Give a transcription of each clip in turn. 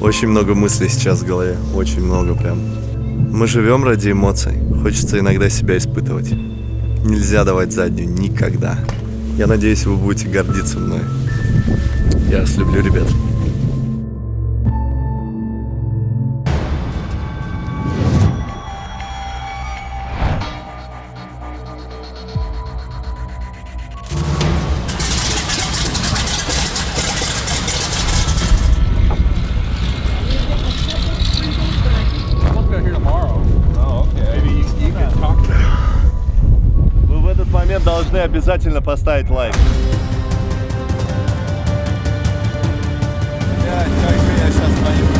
Очень много мыслей сейчас в голове, очень много прям. Мы живем ради эмоций, хочется иногда себя испытывать. Нельзя давать заднюю, никогда. Я надеюсь, вы будете гордиться мной. Я вас люблю, ребят. Обязательно поставить лайк. Блядь, как же я сейчас боюсь.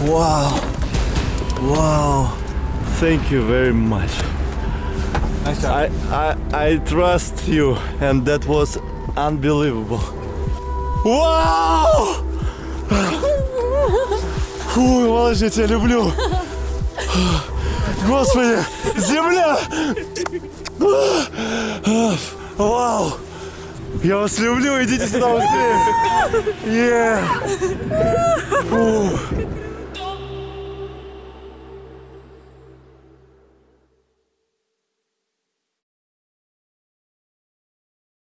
Wow. Wow. Thank you very much. I, I, I trust you and that was unbelievable. Вау! Фу, малыш, я тебя люблю. Господи, земля! Вау! Я вас люблю, идите сюда быстрее! Фу.